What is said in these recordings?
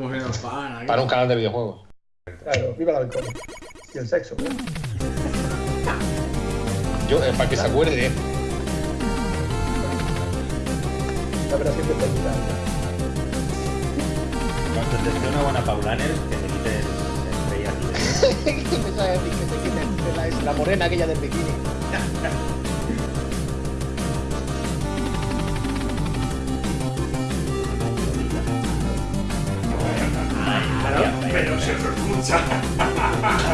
Como si. Para un canal de videojuegos. Claro, viva el alcohol. Y el sexo. Yo, eh, para que se acuerde, ¿eh? La verdad siempre te ayuda. Cuando te dé una buena Paulaner, que te quite el, rey aquí. Empezaba a decir que se quiten la, la morena aquella del bikini.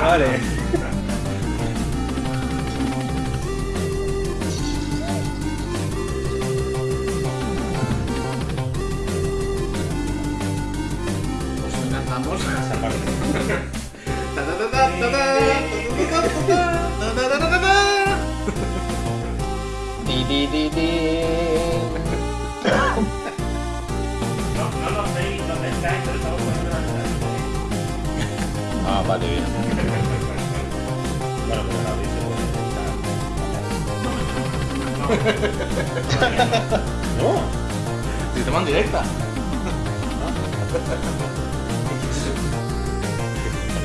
Allez. Vale, bien. Bueno, pero. No. Sistema en directa.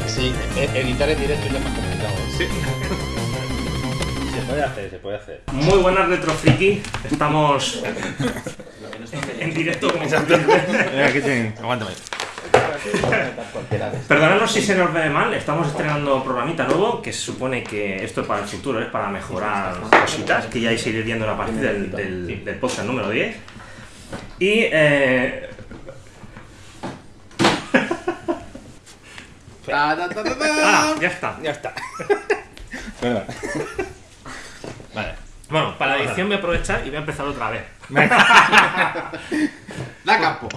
Sí, e- editar en directo ya es más complicado. Sí. Se puede hacer, se puede hacer. Muy buenas retrofriki, estamos en directo como siempre. Aguántame. Perdonadnos si se nos ve mal, estamos estrenando programita nuevo, que se supone que esto es para el futuro, es para mejorar cositas, que ya vais a ir viendo a partir del, del, del podcast número 10. Y eh, Ta, ta, ta, ta, ta. ah, ya está. Ya está. Bueno, para la edición voy a aprovechar y voy a empezar otra vez. Da campo.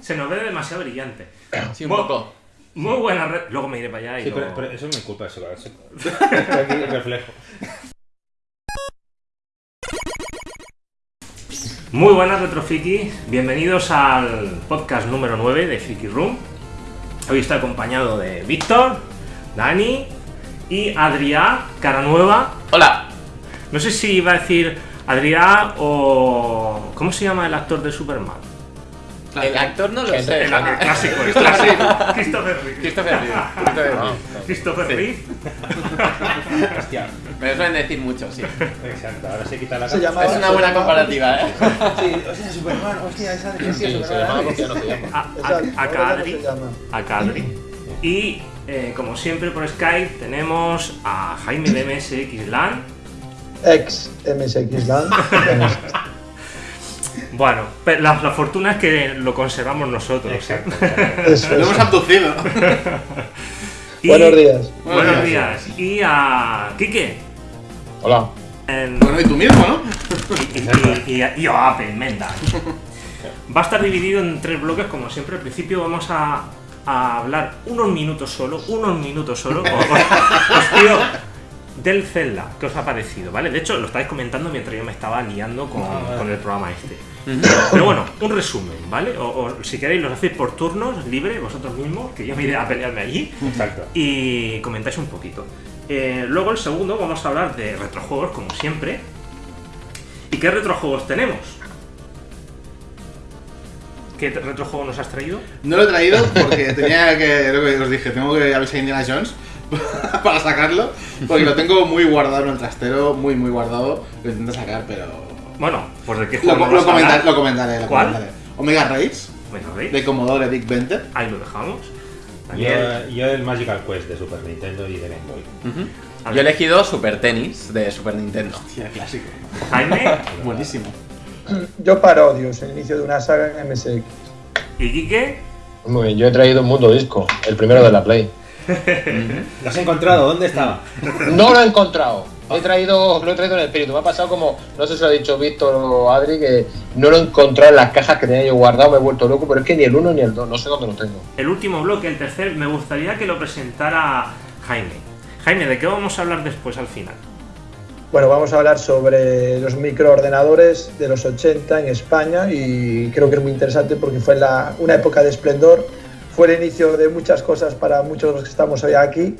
Se nos ve demasiado brillante. Sí, un Bueno, poco. Muy buena red. Luego me iré para allá y Sí, lo- pero, pero eso es mi culpa, eso, eso. Aquí reflejo. Muy buenas retrofriki, bienvenidos al podcast número 9 de Friki Room. Hoy estoy acompañado de Víctor, Dani y Adrià, cara nueva. Hola. No sé si iba a decir Adrià o... ¿Cómo se llama el actor de Superman? El actor no lo sé. El, el clásico, el clásico. Christopher Reeve. Christopher Reeve. Christopher Ah, Reeve. Reeve. Hostia. Me lo suelen decir mucho, sí. Exacto, ahora se quita la Se Es una buena comparativa, ¿eh? Sí, hostia, Superman, hostia, esa de Sí, se llamaba porque no se llama. A, Kadri. a Kadri. Y eh, como siempre por Skype tenemos a Jaime de MSX LAN. Ex MSX Land. Bueno, pe- la, la fortuna es que lo conservamos nosotros. ¿eh? Exacto. Eso Lo hemos abducido. Y- Buenos días. Buenos días. Y a Kike. Hola. En- Bueno, y tú mismo, ¿no? y, y, y, y a Apple, Menda. Va a estar dividido en tres bloques, como siempre. Al principio vamos a, a hablar unos minutos solo, unos minutos solo. Os, os- os pido del Zelda, ¿qué os ha parecido? ¿Vale? De hecho, lo estáis comentando mientras yo me estaba liando con, con el programa este. Pero bueno, un resumen, ¿vale? O, o si queréis, los hacéis por turnos, libre, vosotros mismos, que yo me iré a pelearme allí Exacto. y comentáis un poquito. Eh, luego el segundo vamos a hablar de retrojuegos, como siempre. ¿Y qué retrojuegos tenemos? ¿Qué retrojuego nos has traído? No lo he traído porque tenía que, lo que os dije, tengo que avisar a Indiana Jones para sacarlo, porque lo tengo muy guardado en el trastero, muy muy guardado, lo intento sacar, pero... Bueno, pues de qué Lo, juego lo a comentaré, hablar? lo comentaré, lo ¿Cuál? comentaré. Omega Race, Bueno, ¿veis? de Commodore Dick Venter. Ahí lo dejamos. Daniel, Yo, yo el Magical Quest de Super Nintendo y de Game Boy. Yo he elegido Super Tennis de Super Nintendo. Hostia, clásico. Jaime Buenísimo. Yo parodios, el inicio de una saga en MSX. y Quique. Muy bien, yo he traído un mundo disco, el primero de la Play. ¿Lo has encontrado? ¿Dónde estaba? No lo he encontrado. He traído, lo he traído en el espíritu. Me ha pasado como, no sé si lo ha dicho Víctor o Adri, que no lo he encontrado en las cajas que tenía yo guardado, me he vuelto loco, pero es que ni el uno ni el dos, no sé dónde lo tengo. El último bloque, el tercer, me gustaría que lo presentara Jaime. Jaime, ¿de qué vamos a hablar después al final? Bueno, vamos a hablar sobre los microordenadores de los 80 en España y creo que es muy interesante porque fue la- una época de esplendor, fue el inicio de muchas cosas para muchos de los que estamos hoy aquí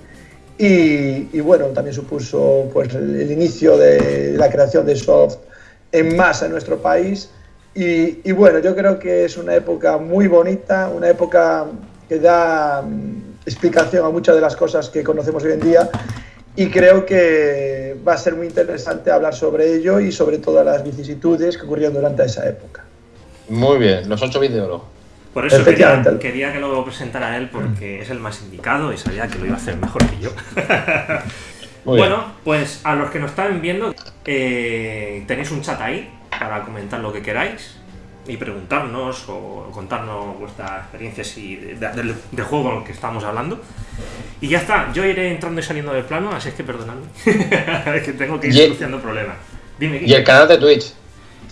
y, y bueno, también supuso pues, el, el inicio de la creación de soft en masa en nuestro país Y, y bueno, yo creo que es una época muy bonita, una época que da mm, explicación a muchas de las cosas que conocemos hoy en día y creo que va a ser muy interesante hablar sobre ello y sobre todas las vicisitudes que ocurrieron durante esa época. Muy bien, los 8 bits de oro. Por eso quería, que lo presentara él porque es el más indicado y sabía que lo iba a hacer mejor que yo. Bueno, pues a los que nos están viendo, eh, tenéis un chat ahí para comentar lo que queráis y preguntarnos o contarnos vuestras experiencias y de- juego en el que estamos hablando. Y ya está, yo iré entrando y saliendo del plano, así es que perdonadme. es que tengo que ir solucionando problemas. Dime, Y el canal de Twitch.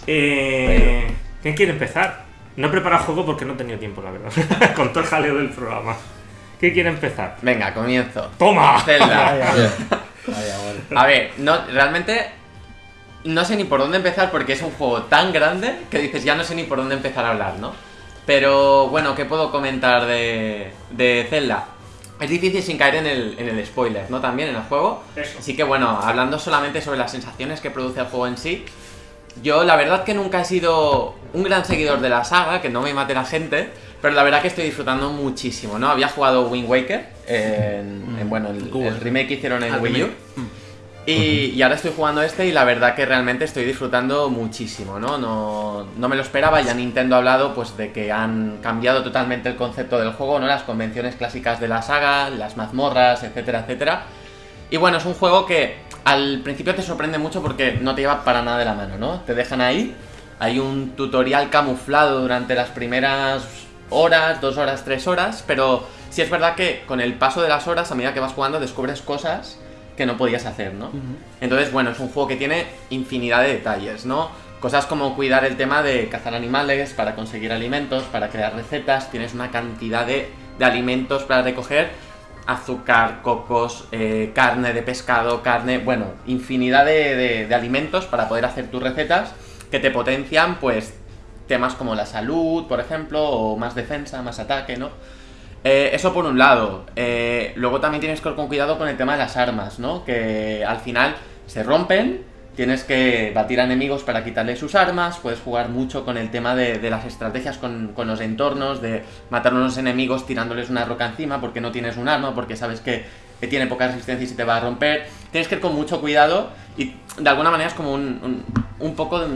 Eh, ¿Quién quiere empezar? No he preparado juego porque no he tenido tiempo, la verdad. Con todo el jaleo del programa. ¿Quién quiere empezar? Venga, comienzo. ¡Toma! Zelda. A ver, no, realmente no sé ni por dónde empezar porque es un juego tan grande que dices ya no sé ni por dónde empezar a hablar, ¿no? Pero bueno, ¿qué puedo comentar de, de Zelda? Es difícil sin caer en el, en el spoiler, ¿no? También en el juego. Eso. Así que bueno, hablando solamente sobre las sensaciones que produce el juego en sí, yo la verdad que nunca he sido un gran seguidor de la saga, que no me mate la gente, pero la verdad que estoy disfrutando muchísimo, ¿no? Había jugado Wind Waker, en, en, bueno, el, el remake que hicieron en Ah, Wii U. remake. Y, y ahora estoy jugando este y la verdad que realmente estoy disfrutando muchísimo, ¿no? No, no me lo esperaba, ya Nintendo ha hablado pues de que han cambiado totalmente el concepto del juego, ¿no? Las convenciones clásicas de la saga, las mazmorras, etcétera, etcétera. Y bueno, es un juego que al principio te sorprende mucho porque no te lleva para nada de la mano, ¿no? Te dejan ahí, hay un tutorial camuflado durante las primeras horas, dos horas, tres horas, pero sí es verdad que con el paso de las horas, a medida que vas jugando, descubres cosas que no podías hacer, ¿no? Entonces, bueno, es un juego que tiene infinidad de detalles, ¿no? Cosas como cuidar el tema de cazar animales para conseguir alimentos, para crear recetas, tienes una cantidad de, de alimentos para recoger, azúcar, cocos, eh, carne de pescado, carne, bueno, infinidad de, de- alimentos para poder hacer tus recetas que te potencian, pues, temas como la salud, por ejemplo, o más defensa, más ataque, ¿no? Eh, eso por un lado. Eh, luego también tienes que ir con cuidado con el tema de las armas, ¿no? Que al final se rompen, tienes que batir a enemigos para quitarles sus armas, puedes jugar mucho con el tema de, las estrategias con, los entornos, de matar a unos enemigos tirándoles una roca encima porque no tienes un arma, porque sabes que, tiene poca resistencia y se te va a romper. Tienes que ir con mucho cuidado y de alguna manera es como un, un, poco... de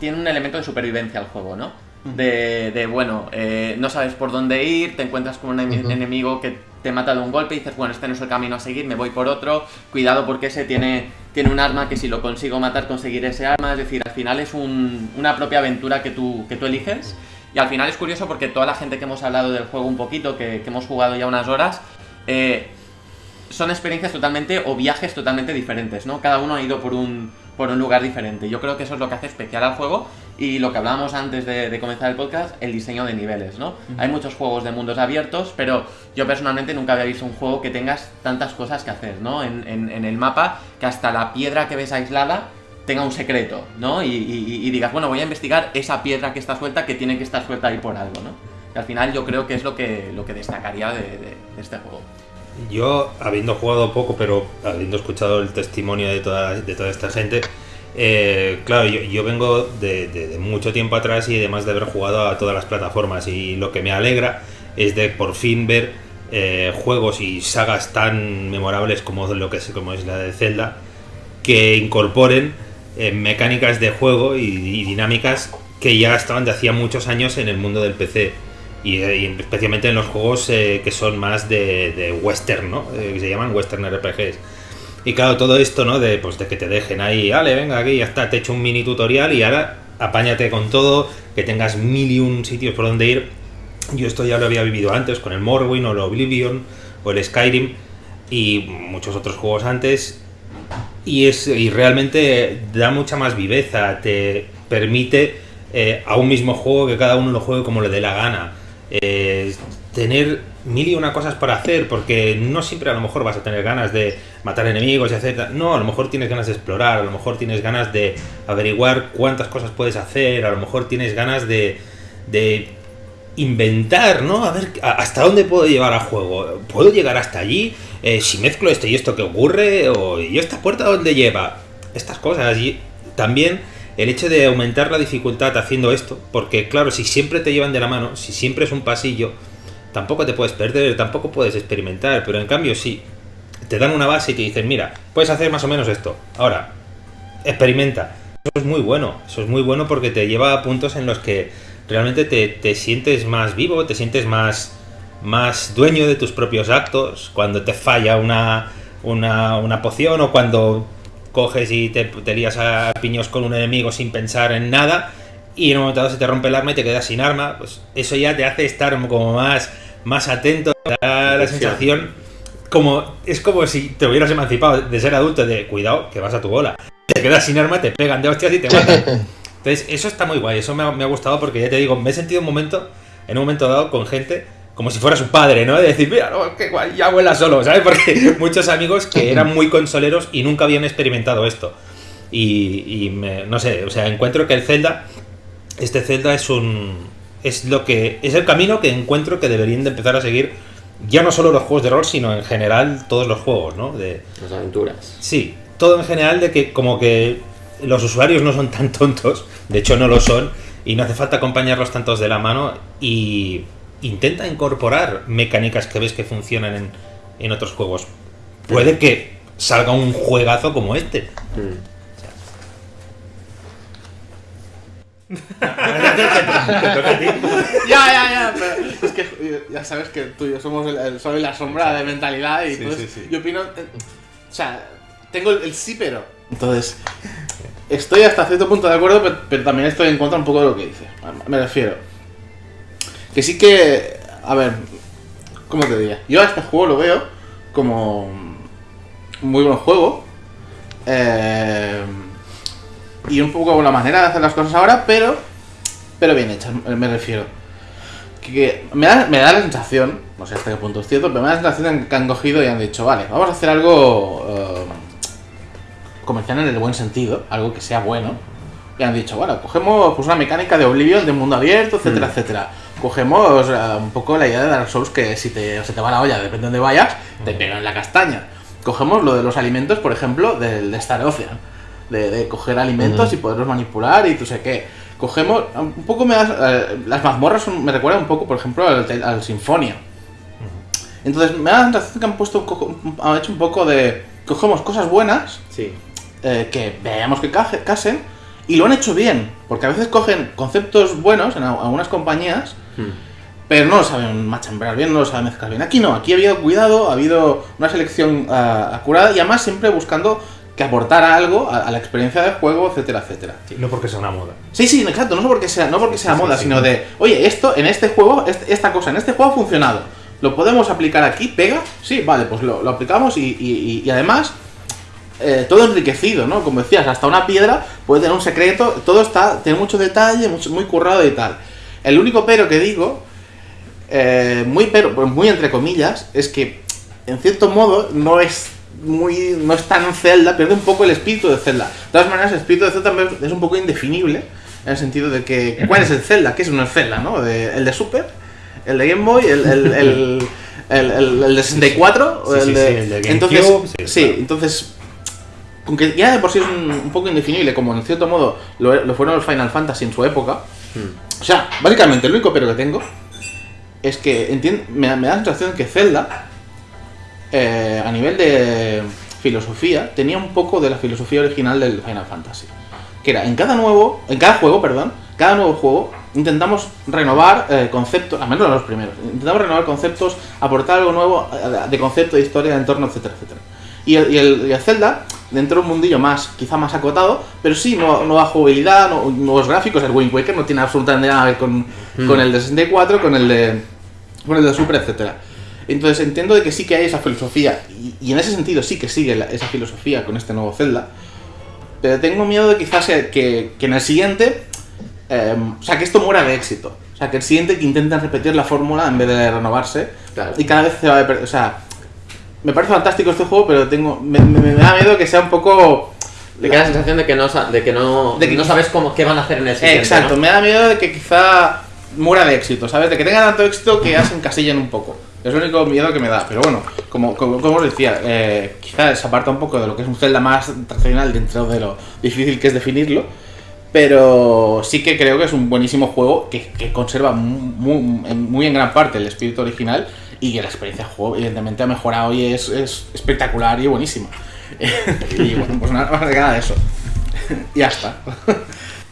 tiene un elemento de supervivencia el juego, ¿no? De, de, bueno, eh, no sabes por dónde ir, te encuentras con un ene- enemigo que te mata de un golpe y dices, bueno, este no es el camino a seguir, me voy por otro, cuidado porque ese tiene, tiene un arma que si lo consigo matar conseguiré ese arma, es decir, al final es un- una propia aventura que tú, que tú eliges. Y al final es curioso porque toda la gente que hemos hablado del juego un poquito, que, que hemos jugado ya unas horas, eh, son experiencias totalmente o viajes totalmente diferentes, ¿no? Cada uno ha ido por un, por un lugar diferente. Yo creo que eso es lo que hace especial al juego y lo que hablábamos antes de, de comenzar el podcast, el diseño de niveles, ¿no? Hay muchos juegos de mundos abiertos, pero yo personalmente nunca había visto un juego que tengas tantas cosas que hacer, ¿no? En, en- en el mapa, que hasta la piedra que ves aislada tenga un secreto, ¿no? Y, y- y digas, bueno, voy a investigar esa piedra que está suelta, que tiene que estar suelta ahí por algo, ¿no? Y al final yo creo que es lo que, lo que destacaría de- de- de este juego. Yo, habiendo jugado poco, pero habiendo escuchado el testimonio de toda, esta gente, eh, claro, yo, vengo de mucho tiempo atrás y además de haber jugado a todas las plataformas y lo que me alegra es de por fin ver eh, juegos y sagas tan memorables como lo que es, como es la de Zelda que incorporen eh, mecánicas de juego y, y dinámicas que ya estaban de hacía muchos años en el mundo del PC. Y, y especialmente en los juegos eh, que son más de, de western, ¿no? Eh, que se llaman western RPGs. Y claro, todo esto, ¿no? De, pues, de que te dejen ahí, vale, venga, aquí ya está, te he hecho un mini tutorial y ahora apáñate con todo, que tengas mil y un sitios por donde ir. Yo esto ya lo había vivido antes con el Morrowind o el Oblivion o el Skyrim y muchos otros juegos antes. Y, es, y realmente da mucha más viveza, te permite eh, a un mismo juego que cada uno lo juegue como le dé la gana. Eh, tener mil y una cosas para hacer, porque no siempre a lo mejor vas a tener ganas de matar enemigos y hacer... No, a lo mejor tienes ganas de explorar, a lo mejor tienes ganas de averiguar cuántas cosas puedes hacer, a lo mejor tienes ganas de, de inventar, ¿no? A ver hasta dónde puedo llevar a juego. ¿Puedo llegar hasta allí? Eh, si mezclo esto y esto que ocurre, o ¿y esta puerta dónde lleva? Estas cosas. Y también el hecho de aumentar la dificultad haciendo esto, porque claro, si siempre te llevan de la mano, si siempre es un pasillo, tampoco te puedes perder, tampoco puedes experimentar, pero en cambio si te dan una base y te dicen, mira, puedes hacer más o menos esto, ahora, experimenta. Eso es muy bueno, eso es muy bueno porque te lleva a puntos en los que realmente te, te sientes más vivo, te sientes más, más dueño de tus propios actos, cuando te falla una, una, una poción o cuando coges y te, te lías a piños con un enemigo sin pensar en nada y en un momento dado se te rompe el arma y te quedas sin arma, pues eso ya te hace estar como más, más atento, te da la sensación como es como si te hubieras emancipado de ser adulto de cuidado que vas a tu bola, te quedas sin arma, te pegan de hostias y te matan. Entonces eso está muy guay, eso me ha, me ha gustado porque ya te digo, me he sentido un momento, en un momento dado con gente como si fuera su padre, ¿no? De decir, mira, no, qué guay, ya vuela solo, ¿sabes? Porque muchos amigos que eran muy consoleros y nunca habían experimentado esto. Y, y me- no sé, o sea, encuentro que el Zelda, este Zelda es un... Es lo que... Es el camino que encuentro que deberían de empezar a seguir ya no solo los juegos de rol, sino en general todos los juegos, ¿no? De, Las aventuras. Sí, todo en general de que como que los usuarios no son tan tontos, de hecho no lo son, y no hace falta acompañarlos tantos de la mano y intenta incorporar mecánicas que ves que funcionan en, en otros juegos. Puede que salga un juegazo como este. Mm. Ya, ya, ya, pero es que ya sabes que tú y yo somos el, el sol y la sombra de mentalidad y Sí, entonces sí, sí. yo opino, eh, o sea, tengo el, el sí pero. Entonces, estoy hasta cierto punto de acuerdo, pero, pero también estoy en contra un poco de lo que dice. Me refiero. Que sí que, a ver, ¿cómo te diría? Yo a este juego lo veo como un muy buen juego. eh, y un poco la manera de hacer las cosas ahora, pero pero bien hechas, me refiero. Que, que me, da, me da la sensación, no sé hasta qué punto es cierto, pero me da la sensación que han cogido y han dicho, vale, vamos a hacer algo eh, comercial en el buen sentido, algo que sea bueno. Y han dicho, bueno, cogemos pues, una mecánica de Oblivion, de mundo abierto, etcétera, etcétera. Cogemos un poco la idea de Dark Souls que si te, se te va la olla, depende de dónde vayas, te pegan la castaña. Cogemos lo de los alimentos, por ejemplo, del de Star Ocean. De, de coger alimentos y poderlos manipular y tú sé qué. Cogemos, un poco me das, eh, las mazmorras son- me recuerdan un poco, por ejemplo, al, al Sinfonia. Entonces me da la sensación que han puesto, han hecho un poco de, cogemos cosas buenas Sí. eh, que veamos que casen y lo han hecho bien, porque a veces cogen conceptos buenos en al- algunas compañías, Mm. pero no lo saben machambrar bien, no lo saben mezclar bien. Aquí no, aquí ha habido cuidado, ha habido una selección ah, acurada y además siempre buscando que aportara algo a, a la experiencia del juego, etcétera, etcétera. No porque sea una moda. Sí, sí, exacto, no porque sea, no porque sea Sí, moda, sí. sino de, oye, esto en este juego, este- esta cosa en este juego ha funcionado. ¿Lo podemos aplicar aquí? ¿Pega? Sí, vale, pues lo, lo aplicamos y, y- y- y además eh, todo enriquecido, ¿no? Como decías, hasta una piedra puede tener un secreto, todo está, tiene mucho detalle, mucho- muy currado y tal. El único pero que digo, eh, muy pero, pues muy entre comillas, es que en cierto modo no es muy, no es tan Zelda, pierde un poco el espíritu de Zelda. De todas maneras, el espíritu de Zelda es un poco indefinible, en el sentido de que, ¿cuál es el Zelda? ¿Qué es un Zelda, no? De- el de Super, el de Game Boy, el, el, el, el, de 64, o Sí, el de... sí, el de GameCube, entonces, sí, sí, claro. entonces, aunque ya de por sí es un, un poco indefinible, como en cierto modo lo, lo fueron los Final Fantasy en su época, o sea, básicamente el único pero que tengo es que me, da- la sensación que Zelda, eh, a nivel de filosofía, tenía un poco de la filosofía original del Final Fantasy. Que era, en cada nuevo, en cada juego, perdón, cada nuevo juego, intentamos renovar eh, conceptos, al menos en los primeros, intentamos renovar conceptos, aportar algo nuevo eh, de concepto, de historia, de entorno, etcétera, etcétera. Y el, y el- y el Zelda, dentro de un mundillo más, quizá más acotado, pero sí, nueva, nueva jugabilidad, no- nuevos gráficos. El Wind Waker no tiene absolutamente nada que ver con, con el de 64, con el de, con el de Super, etcétera. Entonces entiendo de que sí que hay esa filosofía, y, y en ese sentido sí que sigue la- esa filosofía con este nuevo Zelda, pero tengo miedo de quizás que, que en el siguiente, eh, o sea, que esto muera de éxito. O sea, que el siguiente que intenten repetir la fórmula en vez de renovarse, Claro. y cada vez se va a o sea, me parece fantástico este juego, pero tengo me, me- me da miedo que sea un poco... Te queda la sensación de que no, de que no, De que- no sabes cómo, qué van a hacer en el siguiente. Exacto, ¿no? me da miedo de que quizá muera de éxito, ¿sabes? De que tenga tanto éxito que ya se encasillen un poco. Es el único miedo que me da. Pero bueno, como, como, como os decía, eh, quizá se aparta un poco de lo que es un Zelda más tradicional dentro de lo difícil que es definirlo. Pero sí que creo que es un buenísimo juego que, que conserva muy, muy en gran parte el espíritu original y que la experiencia de juego evidentemente ha mejorado y es, es espectacular y buenísima. y bueno, pues nada más de nada de eso. y ya está.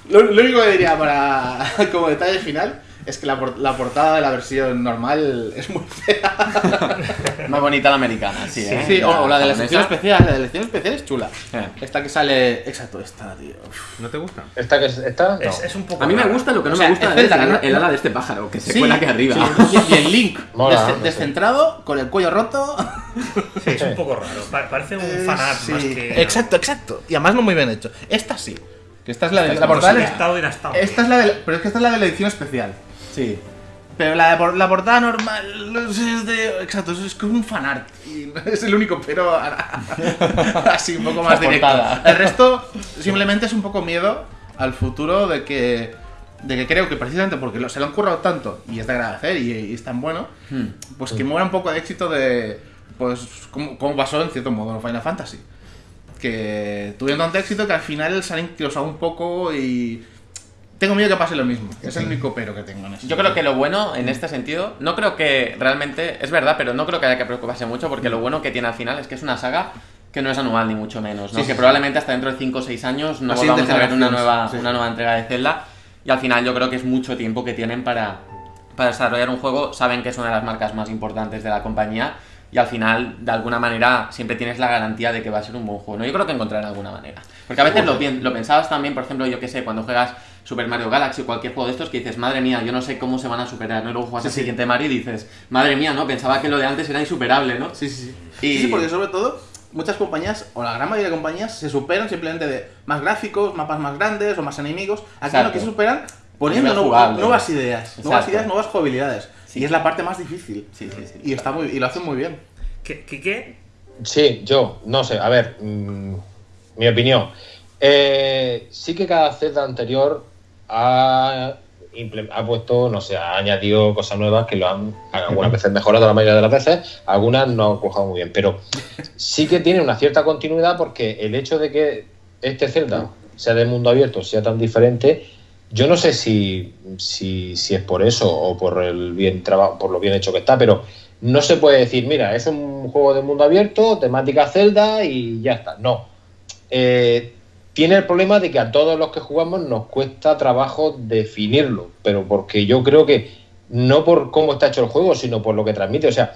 Lo, lo único que diría para como detalle final es que la, por- la portada de la versión normal es muy fea. Más bonita la americana, sí, ¿eh? Sí, o, o la de la japonesa. especial, la de la sección especial es chula. Eh. Esta que sale. Exacto, esta, tío. Uf. ¿No te gusta? ¿Esta que es- esta? No. Es, es un poco. A mí me gusta, lo que no O sea, me gusta es el, ala de este pájaro, que se Sí, cuela aquí arriba. sí, Y, el Link, Mola, desce- no sé. descentrado, con el cuello roto. Sí, es un poco raro. Pa- parece un Eh, fanart sí. más que. Exacto, exacto. Y además no muy bien hecho. Esta sí. Que esta es la de la Como portada. Esta es la de la- pero es que esta es la de la edición especial. Sí. Pero la, la portada normal es de. Exacto, es como un fanart. Y es el único, pero así un poco más La directo. portada. El resto simplemente es un poco miedo al futuro de que. De que creo que precisamente porque se lo han currado tanto y es de agradecer y, y es tan bueno, Hmm. pues que muera un poco de éxito de. Pues como, como pasó en cierto modo en Final Fantasy. Que tuvieron tanto éxito que al final se han inclusado un poco y. Tengo miedo que pase lo mismo. Es el único pero que tengo en eso. Yo creo que lo bueno en este sentido, no creo que realmente, es verdad, pero no creo que haya que preocuparse mucho porque lo bueno que tiene al final es que es una saga que no es anual ni mucho menos, ¿no? Sí, sí, que sí. probablemente hasta dentro de 5 o 6 años no siguiente volvamos a ver una nueva, sí. una nueva entrega de Zelda y al final yo creo que es mucho tiempo que tienen para, para desarrollar un juego, saben que es una de las marcas más importantes de la compañía y al final, de alguna manera, siempre tienes la garantía de que va a ser un buen juego. ¿no? Yo creo que encontrarán alguna manera. Porque a veces lo, lo pensabas también, por ejemplo, yo que sé, cuando juegas Super Mario Galaxy o cualquier juego de estos que dices, madre mía, yo no sé cómo se van a superar, ¿no? Y luego juegas el siguiente Mario y dices, madre mía, ¿no? Pensaba que lo de antes era insuperable, ¿no? Sí, sí, sí. Y- Sí, sí, porque sobre todo muchas compañías, o la gran mayoría de compañías, se superan simplemente de más gráficos, mapas más grandes o más enemigos. Aquí Exacto. lo que se superan poniendo jugable. nuevas ideas, nuevas ideas, nuevas jugabilidades. Y es la parte más difícil. Sí, sí, sí. Y está muy y lo hacen muy bien. ¿Qué? qué, qué? Sí, yo, no sé, a ver, mm, mi opinión. Eh, sí que cada Zelda anterior ha, ha puesto, no sé, ha añadido cosas nuevas que lo han algunas veces mejorado la mayoría de las veces, algunas no han cojado muy bien, pero sí que tiene una cierta continuidad porque el hecho de que este Zelda sea de mundo abierto, sea tan diferente, yo no sé si, si, si es por eso o por el bien traba- por lo bien hecho que está, pero no se puede decir, mira, es un juego de mundo abierto, temática Zelda y ya está. No. Eh, tiene el problema de que a todos los que jugamos nos cuesta trabajo definirlo, pero porque yo creo que no por cómo está hecho el juego, sino por lo que transmite. O sea,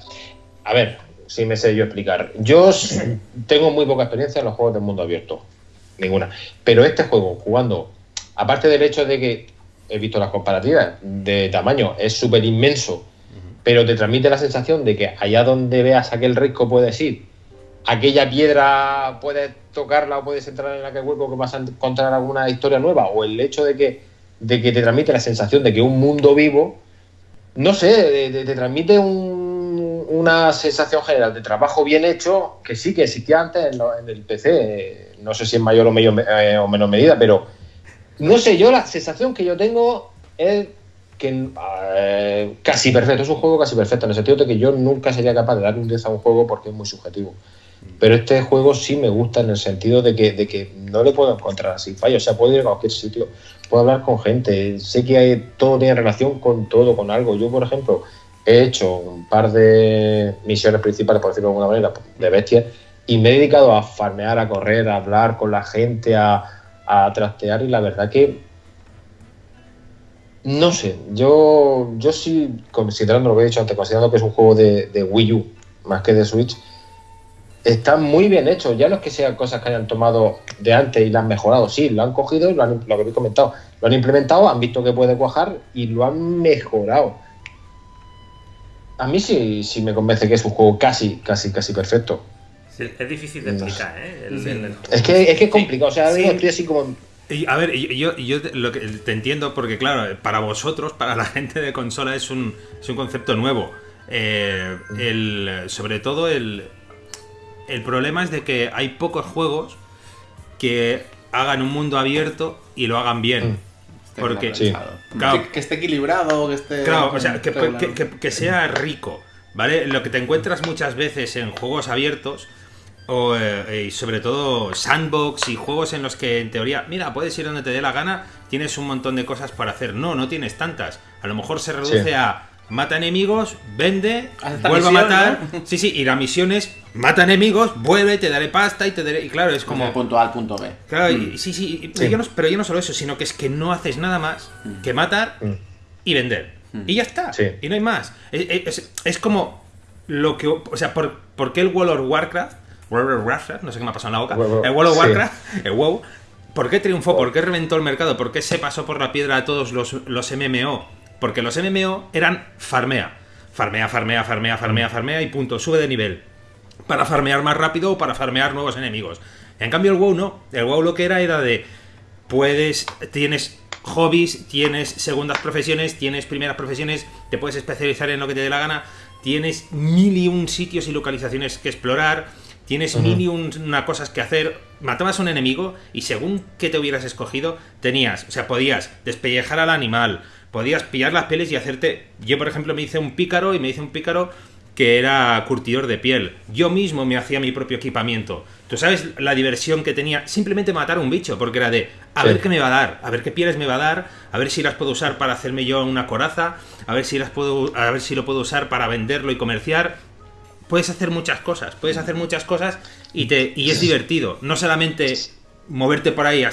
a ver, si me sé yo explicar. Yo tengo muy poca experiencia en los juegos de mundo abierto, ninguna. Pero este juego, jugando, aparte del hecho de que he visto las comparativas de tamaño, es súper inmenso, pero te transmite la sensación de que allá donde veas aquel risco puedes ir, aquella piedra puedes tocarla o puedes entrar en aquel hueco que vas a encontrar alguna historia nueva, o el hecho de que, de que te transmite la sensación de que un mundo vivo, no sé, te, te- te transmite un- una sensación general de trabajo bien hecho que sí que existía antes en, lo- en el PC, no sé si en mayor o, eh, o menor medida, pero no sé, yo la sensación que yo tengo es que eh, casi perfecto, es un juego casi perfecto, en el sentido de que yo nunca sería capaz de dar un 10 a un juego porque es muy subjetivo. Pero este juego sí me gusta en el sentido de que, de que no le puedo encontrar así fallo. O sea, puedo ir a cualquier sitio, puedo hablar con gente, sé que hay, todo tiene relación con todo, con algo. Yo, por ejemplo, he hecho un par de misiones principales, por decirlo de alguna manera, de bestias, y me he dedicado a farmear, a correr, a hablar con la gente, a, trastear, y la verdad que no sé, yo, yo sí, considerando lo que he dicho antes, considerando que es un juego de Wii U más que de Switch, está muy bien hecho. Ya no es que sean cosas que hayan tomado de antes y las han mejorado, sí, lo han cogido y lo, han, lo que habéis comentado, lo han implementado, han visto que puede cuajar y lo han mejorado. A mí sí, sí me convence que es un juego casi, casi, casi perfecto. Sí, es difícil de explicar, ¿eh? El- el- el- Es que es, que es complicado, o sea, Sí. estoy así como... Y, a ver, yo, yo te- lo que, te entiendo porque, claro, para vosotros, para la gente de consola, es un, es un concepto nuevo. Eh, el, sobre todo, el, el problema es de que hay pocos juegos que hagan un mundo abierto y lo hagan bien. Porque, Sí. claro, Que, que esté equilibrado, que esté. Claro, o sea, que, que- que- que sea rico, ¿vale? Lo que te encuentras muchas veces en juegos abiertos o, eh, y sobre todo sandbox y juegos en los que en teoría, mira, puedes ir donde te dé la gana, tienes un montón de cosas para hacer. No, no tienes tantas. A lo mejor se reduce Sí. a mata enemigos, vende, vuelve a matar. Sí, sí, y la misión es mata enemigos, vuelve, te daré pasta y te daré. Y claro, es Como punto A al punto B. Claro, y- sí, sí, y- Sí. yo no- pero yo no solo eso, sino que es que no haces nada más que matar Mm. y vender. Y ya está. Sí. Y no hay más. Es, es- es como lo que. O sea, ¿por, por qué el World of Warcraft? World of Warcraft, no sé qué me ha pasado en la boca. World El World of sí. Warcraft, el WoW. ¿Por qué triunfó? ¿Por qué reventó el mercado? ¿Por qué se pasó por la piedra a todos los, los MMO? Porque los MMO eran farmea. Farmea, farmea, farmea, farmea, farmea y punto. Sube de nivel para farmear más rápido o para farmear nuevos enemigos. En cambio el WoW no. El WoW lo que era era de puedes tienes hobbies, tienes segundas profesiones, tienes primeras profesiones, te puedes especializar en lo que te dé la gana, tienes mil y un sitios y localizaciones que explorar, tienes mil y un- una cosas que hacer. Matabas a un enemigo y según que te hubieras escogido, tenías, o sea, podías despellejar al animal, podías pillar las pieles y hacerte. Yo, por ejemplo, me hice un pícaro y me hice un pícaro que era curtidor de piel. Yo mismo me hacía mi propio equipamiento. ¿Tú sabes la diversión que tenía? Simplemente matar a un bicho, porque era de, a Sí. ver qué me va a dar, a ver qué pieles me va a dar, a ver si las puedo usar para hacerme yo una coraza, a ver si las puedo, a ver si lo puedo usar para venderlo y comerciar. Puedes hacer muchas cosas, puedes hacer muchas cosas y te y es divertido. No solamente moverte por ahí. Sí,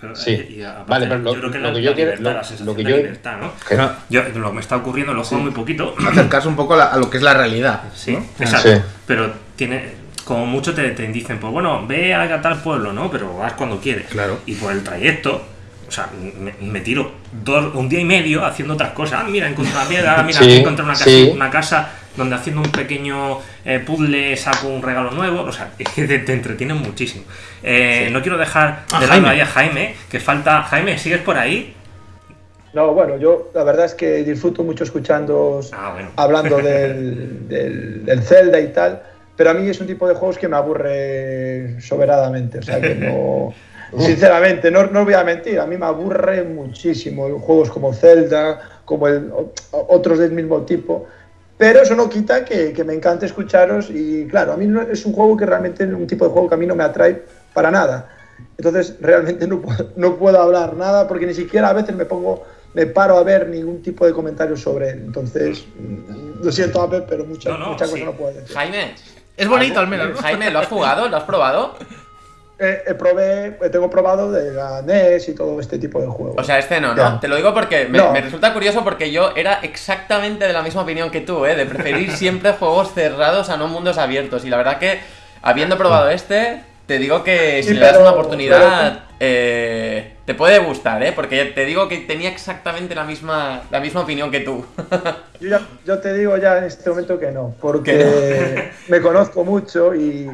pero, Sí. eh, y aparte, Vale, pero lo- yo creo que lo la, que yo quiero- libertad, lo- lo que yo- libertad, ¿no? Que no. Yo, lo que me está ocurriendo, lo juego muy poquito. Acercarse un poco a, la- a lo que es la realidad. Sí, ¿no? exacto. Sí. Pero tiene, como mucho te, te dicen, pues bueno, ve a tal pueblo, ¿no? Pero vas cuando quieres. Claro. Y por el trayecto, o sea, me, me tiro dos, un día y medio haciendo otras cosas. Ah, mira, encontré una piedra, mira, encontré una casa, sí. una casa donde haciendo un pequeño eh, puzzle saco un regalo nuevo. O sea, es que te, te entretienen muchísimo. Eh, No quiero dejar A de lado Jaime. ahí a Jaime, que falta. Jaime, ¿sigues por ahí? No, bueno, yo la verdad es que disfruto mucho escuchando Ah, bueno. hablando del, del, del Zelda y tal, pero a mí es un tipo de juegos que me aburre soberanamente, o sea que no... Sinceramente, no, no os voy a mentir, a mí me aburre muchísimo juegos como Zelda, como el, otros del mismo tipo, pero eso no quita que, que me encante escucharos y claro, a mí no, es un juego que realmente es un tipo de juego que a mí no me atrae para nada. Entonces realmente no puedo, no puedo hablar nada porque ni siquiera a veces me pongo, me paro a ver ningún tipo de comentarios sobre él. Entonces, mm, lo siento, Ape, pero mucha, No, no, mucha sí. cosa no puedo decir. Jaime. Es bonito al menos, ¿no? Jaime, ¿lo has jugado? ¿Lo has probado? Eh, eh, probé, eh, tengo probado de la NES y todo este tipo de juegos. O sea, este no, ¿no? Ya. Te lo digo porque me, No. me resulta curioso porque yo era exactamente de la misma opinión que tú, ¿eh? De preferir siempre juegos cerrados a no mundos abiertos. Y la verdad que, habiendo probado este, te digo que si Sí, le das pero- una oportunidad, eh, te puede gustar, ¿eh? Porque te digo que tenía exactamente la misma, la misma opinión que tú. Yo, ya- yo te digo ya en este momento que no, porque Que me conozco mucho y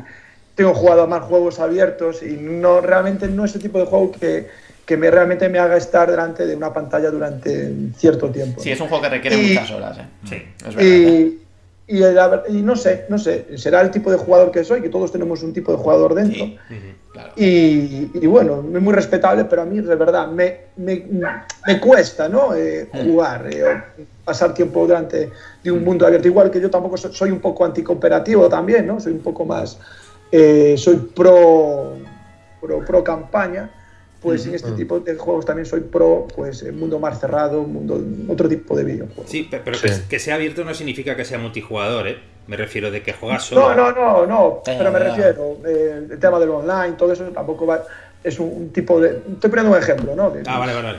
tengo jugado a más juegos abiertos y no realmente no es el tipo de juego que, que me realmente me haga estar delante de una pantalla durante cierto tiempo. Sí, ¿no? es un juego que requiere Y- muchas horas, ¿eh? Sí. Es verdad. ¿eh? Y, no sé, no sé, será el tipo de jugador que soy, que todos tenemos un tipo de jugador dentro. Sí, claro. Y, y bueno, es muy respetable, pero a mí de verdad me, me, me cuesta ¿no? Eh, jugar, eh, o pasar tiempo delante de un mundo abierto. Igual que yo tampoco so- soy un poco anticooperativo también, ¿no? Soy un poco más, eh, soy pro, pro, pro campaña. Pues en este tipo de juegos también soy pro, pues el mundo más cerrado, un mundo, otro tipo de videojuegos. Sí, pe- pero Sí. Que, que sea abierto no significa que sea multijugador, ¿eh? Me refiero de que juegas solo. No, no, no, no, Eh, pero me refiero, eh, el tema del online, todo eso tampoco va, es un, un tipo de, estoy poniendo un ejemplo, ¿no? De, Ah, vale, vale, vale.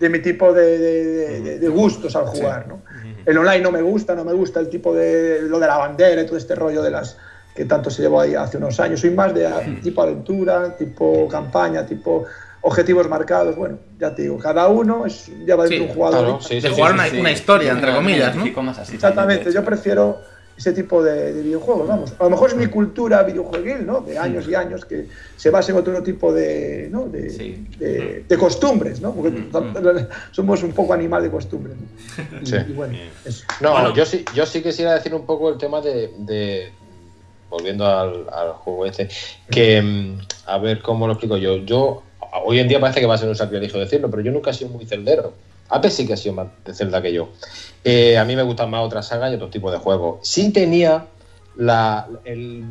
de mi tipo de, de- de- de gustos al jugar, ¿no? El online no me gusta, no me gusta el tipo de, lo de la bandera y todo este rollo de las que tanto se llevó ahí hace unos años, soy más de a- tipo aventura, tipo campaña, tipo objetivos marcados, bueno, ya te digo, cada uno es, lleva dentro Sí, un jugador. claro, sí, De sí, jugar sí, una, sí. una historia, entre comillas, ¿no? Así Exactamente, yo prefiero ese tipo de, de videojuegos, vamos. A lo mejor es mi cultura videojueguil, ¿no? De años y años que se basa en otro tipo de, ¿no? de, Sí. de- de costumbres, ¿no? Porque somos un poco animal de costumbres. ¿no? Y, Sí. y bueno, eso. No, Bueno. yo sí, yo sí quisiera decir un poco el tema de, de- volviendo al, al juego este, que mm, a ver cómo lo explico yo. Yo hoy en día parece que va a ser un sacrilegio decirlo, pero yo nunca he sido muy celdero. Ape sí que ha sido más de Zelda que yo. Eh, a mí me gustan más otras sagas y otros tipos de juegos. Sí tenía la, el,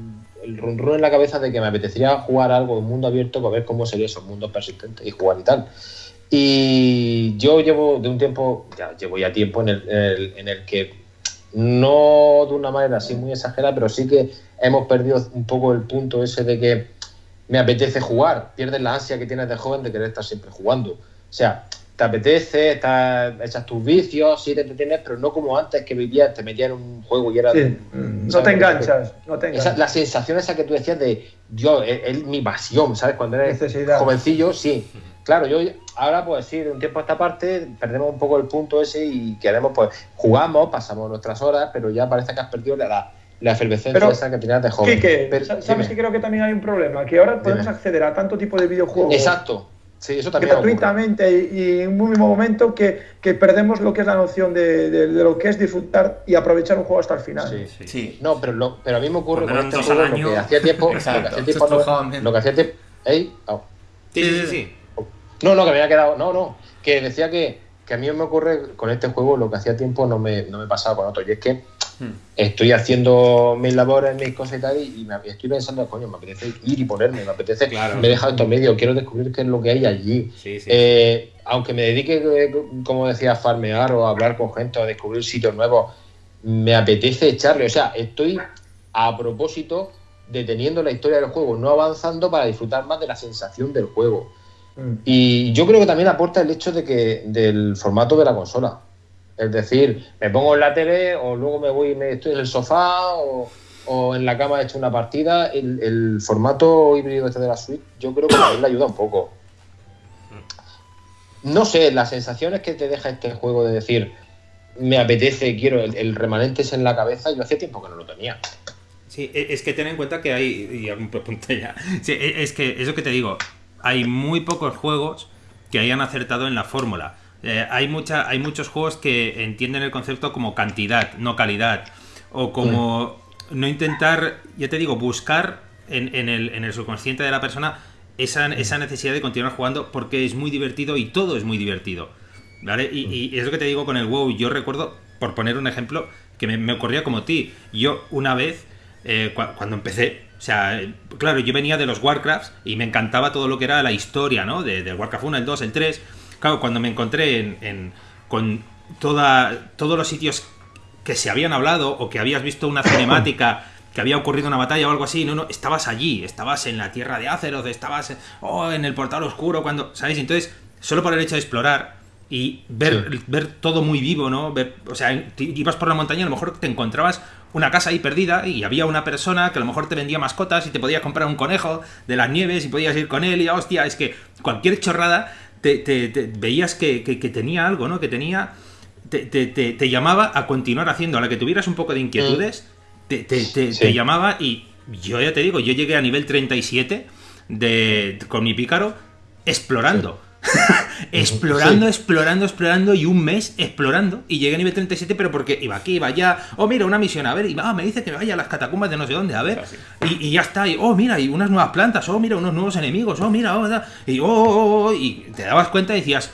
el run run en la cabeza de que me apetecería jugar algo en mundo abierto para ver cómo sería esos mundos persistentes y jugar y tal. Y yo llevo de un tiempo, ya llevo ya tiempo en el, en el, en el que no de una manera así muy exagerada, pero sí que hemos perdido un poco el punto ese de que me apetece jugar, pierdes la ansia que tienes de joven de querer estar siempre jugando. O sea, te apetece, estás, echas tus vicios, sí te entretienes, pero no como antes que vivías, te metías en un juego y era... Sí, ¿sabes? no te enganchas, no te Esa- enganchas. la sensación esa que tú decías de, Dios, es, es mi pasión, ¿sabes? Cuando eres Necesidad. jovencillo, sí. Claro, yo ahora pues sí, de un tiempo a esta parte perdemos un poco el punto ese y queremos pues jugamos, pasamos nuestras horas, pero ya parece que has perdido la, la, efervescencia Pero, esa que tenías de joven. Quique, Pero- ¿sabes dime. que creo que también hay un problema? Que ahora podemos Dime. acceder a tanto tipo de videojuegos Exacto. Sí, eso también gratuitamente y, y en un mismo momento que, que perdemos lo que es la noción de, de- de lo que es disfrutar y aprovechar un juego hasta el final. Sí. Sí. Sí. No, pero, lo, pero a mí me ocurre con este juego lo que hacía tiempo. lo que hacía tiempo no- lo que hacía tiempo. ¡Ey! Au. Sí, sí, sí. No, no, que me había quedado. No, no. Que decía que, que a mí me ocurre con este juego lo que hacía tiempo no me, no me pasaba con otros. Y es que Hmm. estoy haciendo mis labores, mis cosas y tal, y, me, estoy pensando, coño, me apetece ir y ponerme, me apetece. Claro. Me he dejado estos medios, quiero descubrir qué es lo que hay allí. Sí, sí. Eh, aunque me dedique, eh, como decía, a farmear o a hablar con gente o a descubrir sitios nuevos, me apetece echarle. O sea, estoy a propósito deteniendo la historia del juego, no avanzando para disfrutar más de la sensación del juego. Mm. Y yo creo que también aporta el hecho de que del formato de la consola. Es decir, me pongo en la tele o luego me voy y me estoy en el sofá o, en la cama he hecho una partida. El, formato híbrido este de la Switch yo creo que también le ayuda un poco. No sé, las sensaciones que te deja este juego de decir me apetece, quiero, el, remanente es en la cabeza, yo hacía tiempo que no lo tenía. Sí, e- es que ten en cuenta que hay. Y algún punto ya. Sí, e- es que es lo que te digo. Hay muy pocos juegos que hayan acertado en la fórmula. Eh, hay, mucha, hay muchos juegos que entienden el concepto como cantidad, no calidad. O como no intentar, ya te digo, buscar en, en el, en el subconsciente de la persona esa, esa necesidad de continuar jugando porque es muy divertido y todo es muy divertido. ¿Vale? Y, y es lo que te digo con el WoW. Yo recuerdo, por poner un ejemplo, que me, me ocurría como ti. Yo una vez, eh, cua- cuando empecé, o sea, claro, yo venía de los Warcrafts y me encantaba todo lo que era la historia, ¿no? De, del Warcraft 1, el 2, el 3. Claro, cuando me encontré en, en- con toda, todos los sitios que se habían hablado o que habías visto una cinemática que había ocurrido una batalla o algo así, no, no, estabas allí, estabas en la tierra de Azeroth, estabas en, oh, en el portal oscuro, cuando, ¿sabes? Entonces, solo por el hecho de explorar y ver, ver todo muy vivo, ¿no? Ver, o sea, ibas por la montaña, a lo mejor te encontrabas una casa ahí perdida y había una persona que a lo mejor te vendía mascotas y te podías comprar un conejo de las nieves y podías ir con él y hostia, es que cualquier chorrada te, te- te- veías que, que- que tenía algo, ¿no? Que tenía... Te, te- te- te llamaba a continuar haciendo, a la que tuvieras un poco de inquietudes, te, te- te- Sí. te llamaba y yo ya te digo, yo llegué a nivel 37 de, con mi pícaro explorando. Explorando, explorando, explorando y un mes explorando y llegué a nivel 37 pero porque iba aquí, iba allá, oh mira una misión, a ver, y ah, me dice que vaya a las catacumbas de no sé dónde, a ver, y, y ya está, y oh mira, y unas nuevas plantas, oh mira, unos nuevos enemigos, oh mira, oh, y oh, oh, oh, y te dabas cuenta y decías,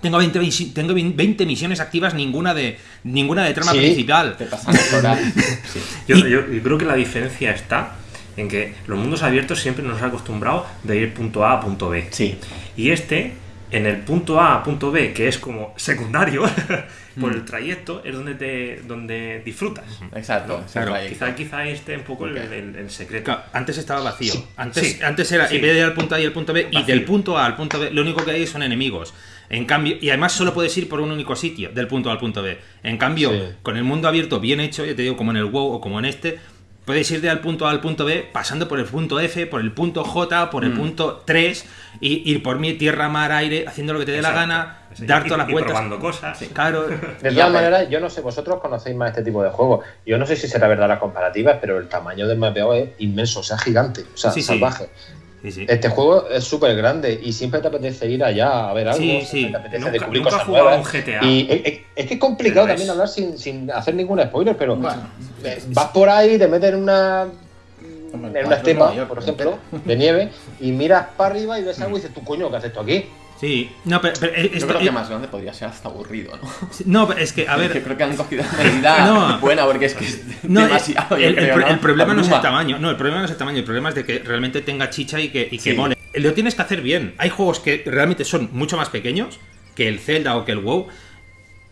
tengo 20, misi- tengo 20 misiones activas, ninguna de ninguna de trama Sí. principal. Te. Sí. Yo, yo- yo creo que la diferencia está en que los mundos abiertos siempre nos han acostumbrado de ir punto A a punto B. Sí. Y este, en el punto A a punto B, que es como secundario por Mm. el trayecto, es donde te donde disfrutas. Exacto. Claro, trayecto. Quizá, quizá este un poco el, Ok. el- el secreto. Claro, antes estaba vacío. Sí, Antes, sí, antes era, sí. en vez de ir al punto A y al punto B, y del punto A al punto B, lo único que hay son enemigos. En cambio, y además solo puedes ir por un único sitio, del punto A al punto B. En cambio, Sí. con el mundo abierto bien hecho, ya te digo, como en el WoW o como en este, puedes ir de al punto A al punto B, pasando por el punto F, por el punto J, por el Mm. punto 3, y ir por mi tierra, mar, aire, haciendo lo que te dé la gana, Sí, dar y- todas las y vueltas. probando cosas. Claro. De todas maneras, yo no sé, vosotros conocéis más este tipo de juegos. Yo no sé si será verdad las comparativas, pero el tamaño del mapeado es inmenso, o sea, gigante, o sea, Sí, sí. salvaje. Sí, sí. Este juego es súper grande y siempre te apetece ir allá a ver algo, Sí, siempre sí. te apetece Nunca, descubrir nunca cosas jugado a un nuevas. GTA. Y es, es- es que es complicado Pero es- también hablar sin, sin hacer ningún spoiler, pero Bueno. eh, vas por ahí, te metes en una en una estepa, por ejemplo, de nieve, y miras para arriba y ves algo y dices, tú coño, ¿qué haces tú aquí? Sí, no, pero, pero Yo esto- creo que eh, más grande podría ser hasta aburrido, ¿no? no, pero es que, a Yo ver, creo que han cogido una medida No. buena porque es que es no, demasiado. el, yo el- creo, el- el problema no es el tamaño, no, el problema no es el tamaño, el problema es de que realmente tenga chicha y que, y que Sí. mole. Lo tienes que hacer bien. Hay juegos que realmente son mucho más pequeños que el Zelda o que el WoW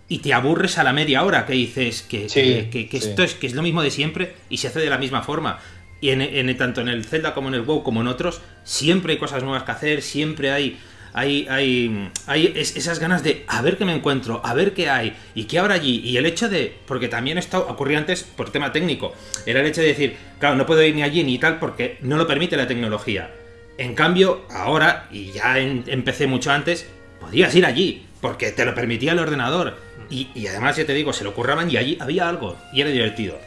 y te aburres a la media hora que dices que, Sí, que- que- que sí. esto es que es lo mismo de siempre y se hace de la misma forma. Y en, en- tanto en el Zelda como en el WoW como en otros, siempre hay cosas nuevas que hacer, siempre hay, hay, hay, hay es- esas ganas de a ver qué me encuentro, a ver qué hay y qué habrá allí. Y el hecho de, porque también esto ocurría antes por tema técnico, era el hecho de decir, claro, no puedo ir ni allí ni tal porque no lo permite la tecnología. En cambio, ahora, y ya empecé mucho antes, podías ir allí, porque te lo permitía el ordenador. Y, y además, ya te digo, se lo curraban y allí había algo, y era divertido.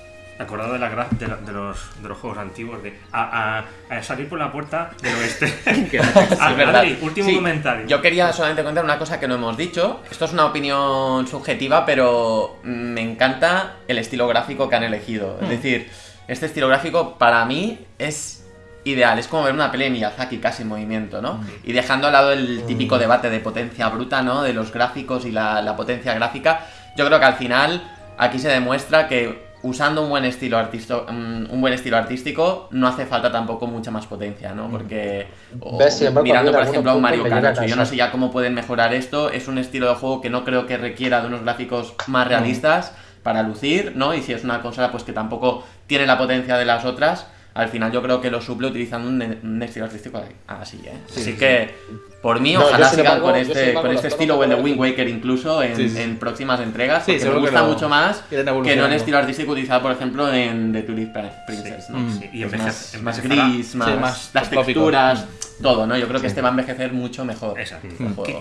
Acordado de, la gra- de, la- de los, de los juegos antiguos, de a, a- a salir por la puerta del oeste. Que- Ah, Es verdad. Adri, último Sí, comentario. Yo quería solamente contar una cosa que no hemos dicho. Esto es una opinión subjetiva, pero me encanta el estilo gráfico que han elegido. Hmm. Es decir, este estilo gráfico para mí es ideal. Es como ver una peli de Miyazaki casi en movimiento, ¿no? Hmm. Y dejando al lado el típico debate de potencia bruta, ¿no? De los gráficos y la, la potencia gráfica. Yo creo que al final aquí se demuestra que usando un buen estilo artisto, un un buen estilo artístico no hace falta tampoco mucha más potencia, ¿no? Porque o mirando por ejemplo a un Mario Kart a 8, yo no sé ya cómo pueden mejorar esto, es un estilo de juego que no creo que requiera de unos gráficos más realistas para lucir, ¿no? Y si es una consola pues que tampoco tiene la potencia de las otras, al final yo creo que lo suple utilizando un, un estilo artístico así, ¿eh? Así que por mí No, ojalá sigan con este, con este estilo o el de Wind Waker incluso en, Sí, sí. en próximas entregas, Sí, porque me gusta mucho más que no el evolucionando. estilo artístico utilizado por ejemplo en The Tulip Princess, ¿no? Sí, y Es más, más gris, más, más las tópico. texturas, todo, ¿no? Yo creo que este va a envejecer mucho mejor. Exacto.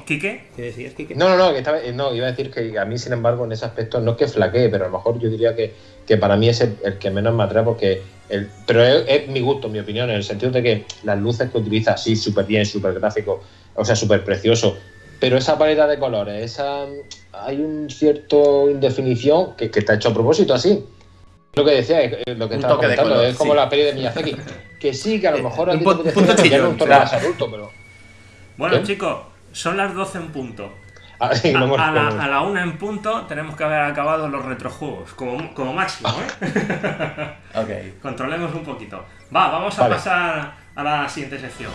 Quique, ¿Qué decías, Kike? No, no, no, que estaba- eh, no, iba a decir que a mí, sin embargo, en ese aspecto no es que flaquee, pero a lo mejor yo diría que, que para mí es el, el que menos me atrae porque... El, pero es, es mi gusto, mi opinión, en el sentido de que las luces que utiliza, sí, súper bien, súper gráfico, o sea, súper precioso, pero esa paleta de colores, esa hay un cierto indefinición que, que está hecho a propósito así. Lo que decía, eh, lo que Un estaba comentando, color, es como sí. la peli de Miyazaki, que sí, que a lo mejor a un ti te chillón, un tono más adulto, pero... bueno ¿Qué? chicos, son las 12 en punto. Ah, A, la, a la una en punto tenemos que haber acabado los retrojuegos, como, como máximo, ¿eh? Ok. Controlemos un poquito. Va, vamos a Vale. pasar a la siguiente sección.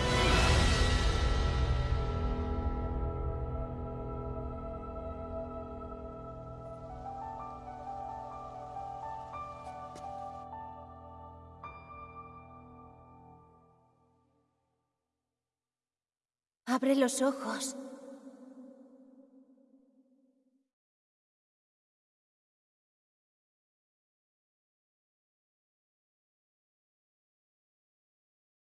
Abre los ojos.